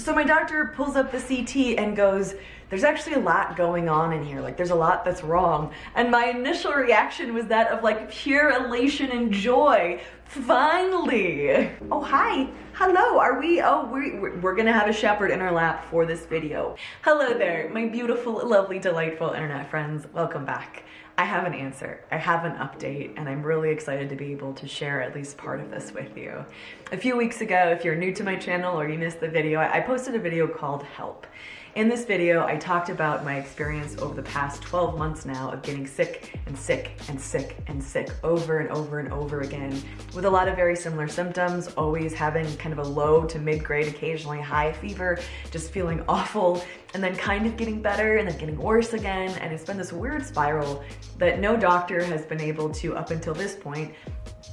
So my doctor pulls up the CT and goes, there's actually a lot going on in here. Like there's a lot that's wrong. And my initial reaction was that of like pure elation and joy. Finally. Oh, hi. Hello, are we, oh, we're, we're gonna have a shepherd in our lap for this video. Hello there, my beautiful, lovely, delightful internet friends. Welcome back. I have an answer, I have an update, and I'm really excited to be able to share at least part of this with you. A few weeks ago, if you're new to my channel or you missed the video, I posted a video called Help. In this video, I talked about my experience over the past 12 months now of getting sick and sick and sick and sick over and over and over again with a lot of very similar symptoms, always having kind of a low to mid-grade, occasionally high fever, just feeling awful, and then kind of getting better and then getting worse again. And it's been this weird spiral that no doctor has been able to, up until this point,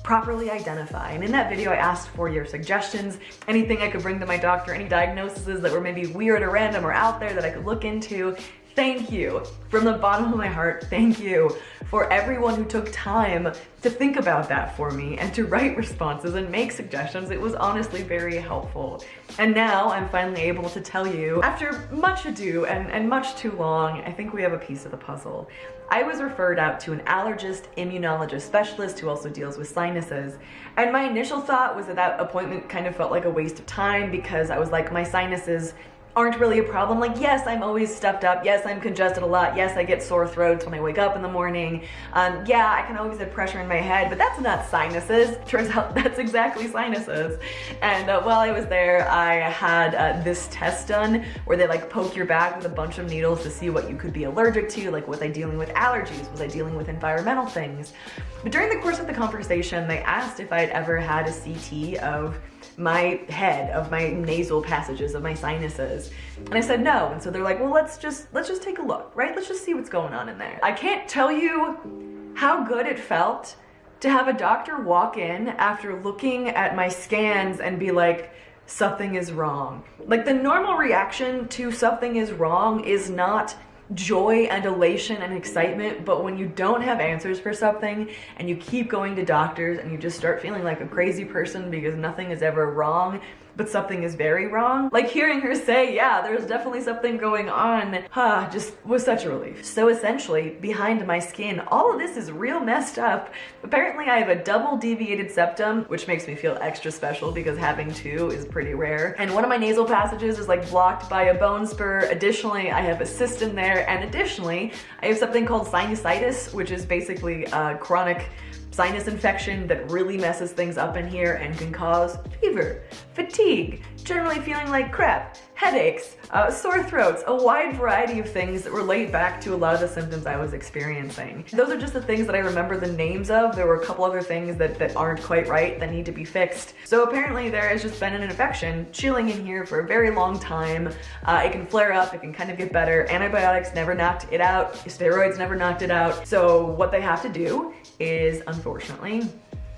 properly identify. And in that video, I asked for your suggestions, anything I could bring to my doctor, any diagnoses that were maybe weird or random or out there that I could look into. Thank you. From the bottom of my heart, thank you for everyone who took time to think about that for me and to write responses and make suggestions. It was honestly very helpful. And now I'm finally able to tell you, after much ado and, and much too long, I think we have a piece of the puzzle. I was referred out to an allergist immunologist specialist who also deals with sinuses. And my initial thought was that that appointment kind of felt like a waste of time because I was like, my sinuses aren't really a problem. Like, yes, I'm always stuffed up. Yes, I'm congested a lot. Yes, I get sore throats when I wake up in the morning. Um, yeah, I can always have pressure in my head, but that's not sinuses. Turns out that's exactly sinuses. And uh, while I was there, I had uh, this test done where they like poke your back with a bunch of needles to see what you could be allergic to. Like, was I dealing with allergies? Was I dealing with environmental things? But during the course of the conversation, they asked if I'd ever had a CT of my head, of my nasal passages, of my sinuses. And I said no. And so they're like, well, let's just, let's just take a look, right? Let's just see what's going on in there. I can't tell you how good it felt to have a doctor walk in after looking at my scans and be like, something is wrong. Like the normal reaction to something is wrong is not joy and elation and excitement, but when you don't have answers for something and you keep going to doctors and you just start feeling like a crazy person because nothing is ever wrong, but something is very wrong. Like hearing her say, yeah, there's definitely something going on, huh, just was such a relief. So essentially, behind my skin, all of this is real messed up. Apparently I have a double deviated septum, which makes me feel extra special because having two is pretty rare. And one of my nasal passages is like blocked by a bone spur. Additionally, I have a cyst in there. And additionally, I have something called sinusitis, which is basically a chronic sinus infection that really messes things up in here and can cause fever, fatigue, generally feeling like crap, headaches, uh, sore throats, a wide variety of things that relate back to a lot of the symptoms I was experiencing. Those are just the things that I remember the names of. There were a couple other things that, that aren't quite right that need to be fixed. So apparently there has just been an infection chilling in here for a very long time. Uh, it can flare up, it can kind of get better. Antibiotics never knocked it out, steroids never knocked it out. So what they have to do is, unfortunately,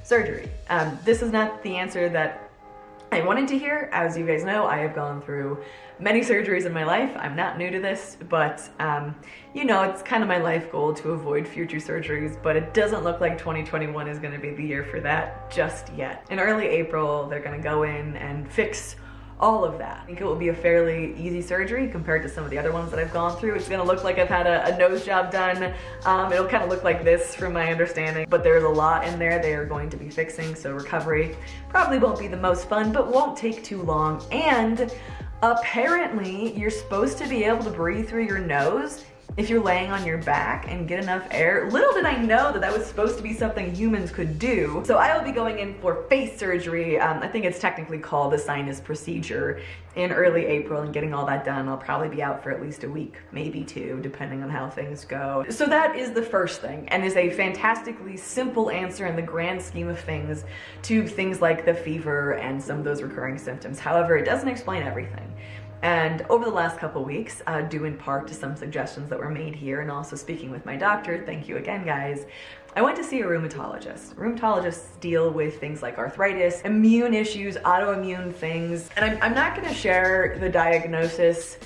surgery. Um, this is not the answer that I wanted to hear. As you guys know, I have gone through many surgeries in my life. I'm not new to this, but um, you know, it's kind of my life goal to avoid future surgeries, but it doesn't look like 2021 is gonna be the year for that just yet. In early April, they're gonna go in and fix all of that. I think it will be a fairly easy surgery compared to some of the other ones that I've gone through. It's gonna look like I've had a, a nose job done. Um, it'll kind of look like this from my understanding, but there's a lot in there they are going to be fixing, so recovery probably won't be the most fun, but won't take too long. And apparently you're supposed to be able to breathe through your nose if you're laying on your back and get enough air. Little did I know that that was supposed to be something humans could do. So I will be going in for face surgery. Um, I think it's technically called the sinus procedure in early April and getting all that done. I'll probably be out for at least a week, maybe two, depending on how things go. So that is the first thing and is a fantastically simple answer in the grand scheme of things to things like the fever and some of those recurring symptoms. However, it doesn't explain everything. And over the last couple weeks, uh, due in part to some suggestions that were made here and also speaking with my doctor, thank you again guys, I went to see a rheumatologist. Rheumatologists deal with things like arthritis, immune issues, autoimmune things, and I'm, I'm not gonna share the diagnosis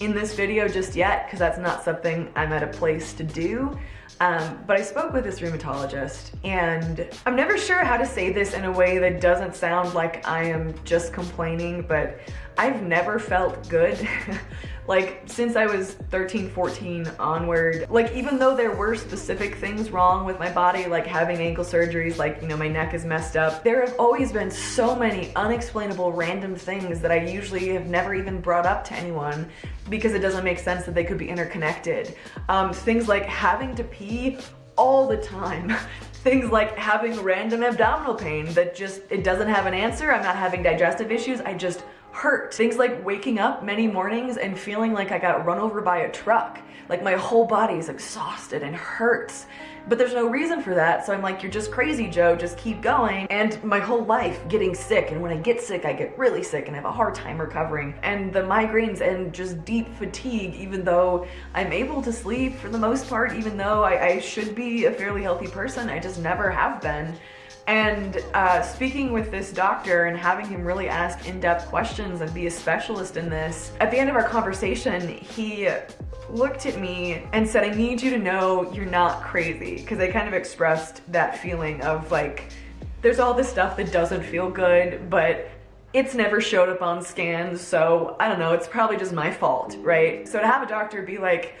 in this video just yet because that's not something I'm at a place to do. Um, but I spoke with this rheumatologist and I'm never sure how to say this in a way that doesn't sound like I am just complaining, but I've never felt good like since I was 13, 14 onward, like even though there were specific things wrong with my body, like having ankle surgeries, like, you know, my neck is messed up, there have always been so many unexplainable random things that I usually have never even brought up to anyone because it doesn't make sense that they could be interconnected. Um, things like having to pee all the time. things like having random abdominal pain that just, it doesn't have an answer. I'm not having digestive issues. I just hurt. Things like waking up many mornings and feeling like I got run over by a truck. Like my whole body is exhausted and hurts. But there's no reason for that, so I'm like, you're just crazy, Joe, just keep going. And my whole life getting sick, and when I get sick, I get really sick and have a hard time recovering. And the migraines and just deep fatigue, even though I'm able to sleep for the most part, even though I, I should be a fairly healthy person, I just never have been. And uh, speaking with this doctor and having him really ask in-depth questions and be a specialist in this, at the end of our conversation, he looked at me and said, I need you to know you're not crazy. Because I kind of expressed that feeling of like, there's all this stuff that doesn't feel good, but it's never showed up on scans, so I don't know, it's probably just my fault, right? So to have a doctor be like,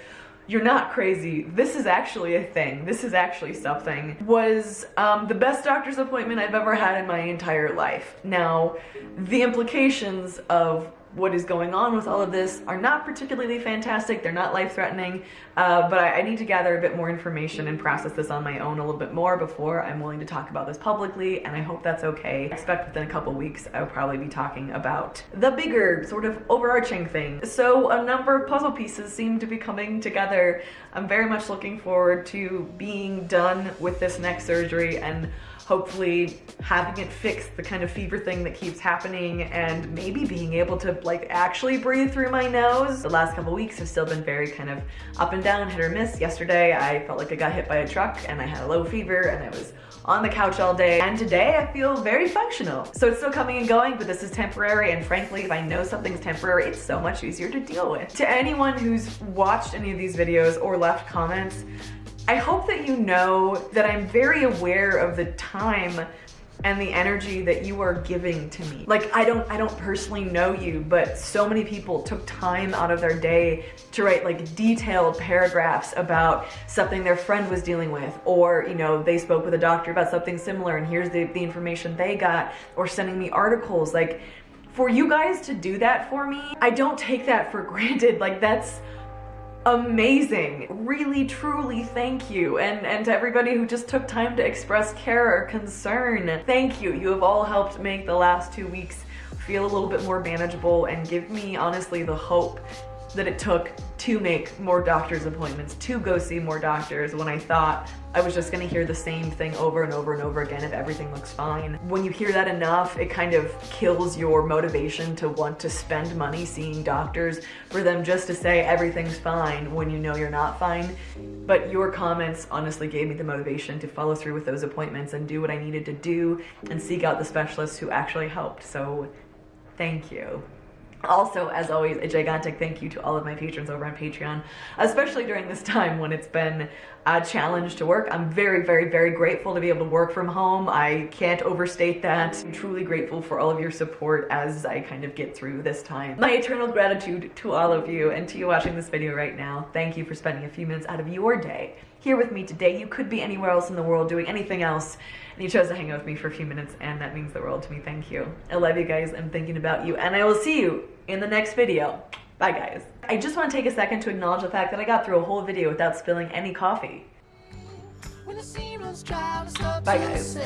you're not crazy. This is actually a thing. This is actually something. Was um, the best doctor's appointment I've ever had in my entire life. Now, the implications of what is going on with all of this are not particularly fantastic. They're not life-threatening, uh, but I, I, need to gather a bit more information and process this on my own a little bit more before I'm willing to talk about this publicly, and I hope that's okay. I expect within a couple weeks I'll probably be talking about the bigger, sort of overarching thing. So a number of puzzle pieces seem to be coming together. I'm very much looking forward to being done with this next surgery and hopefully having it fixed, the kind of fever thing that keeps happening and maybe being able to like actually breathe through my nose. The last couple weeks have still been very kind of up and down, hit or miss. Yesterday I felt like I got hit by a truck and I had a low fever and I was on the couch all day and today I feel very functional. So it's still coming and going, but this is temporary and frankly, if I know something's temporary, it's so much easier to deal with. To anyone who's watched any of these videos or left comments, I hope that you know that I'm very aware of the time and the energy that you are giving to me. Like I don't I don't personally know you, but so many people took time out of their day to write like detailed paragraphs about something their friend was dealing with or, you know, they spoke with a doctor about something similar and here's the, the information they got or sending me articles like for you guys to do that for me, I don't take that for granted. Like that's amazing. Really, truly thank you. And, and to everybody who just took time to express care or concern, thank you. You have all helped make the last two weeks feel a little bit more manageable and give me honestly the hope that it took to make more doctor's appointments, to go see more doctors when I thought I was just gonna hear the same thing over and over and over again if everything looks fine. When you hear that enough, it kind of kills your motivation to want to spend money seeing doctors for them just to say everything's fine when you know you're not fine. But your comments honestly gave me the motivation to follow through with those appointments and do what I needed to do and seek out the specialists who actually helped. So thank you. Also, as always, a gigantic thank you to all of my patrons over on Patreon, especially during this time when it's been uh, a challenge to work. I'm very, very, very grateful to be able to work from home. I can't overstate that. I'm truly grateful for all of your support as I kind of get through this time. My eternal gratitude to all of you and to you watching this video right now. Thank you for spending a few minutes out of your day here with me today. You could be anywhere else in the world doing anything else and you chose to hang out with me for a few minutes and that means the world to me. Thank you. I love you guys. I'm thinking about you and I will see you in the next video. Bye guys. I just want to take a second to acknowledge the fact that I got through a whole video without spilling any coffee. Bye guys.